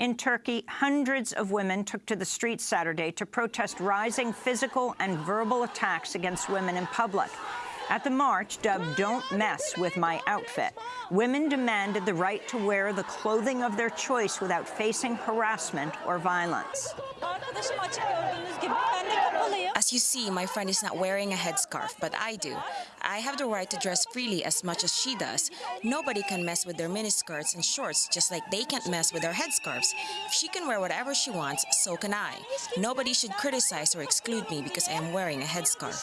In Turkey, hundreds of women took to the streets Saturday to protest rising physical and verbal attacks against women in public. At the march, dubbed Don't Mess With My Outfit, women demanded the right to wear the clothing of their choice without facing harassment or violence. As you see, my friend is not wearing a headscarf, but I do. I have the right to dress freely as much as she does. Nobody can mess with their miniskirts and shorts just like they can't mess with their headscarves. If she can wear whatever she wants, so can I. Nobody should criticize or exclude me because I am wearing a headscarf.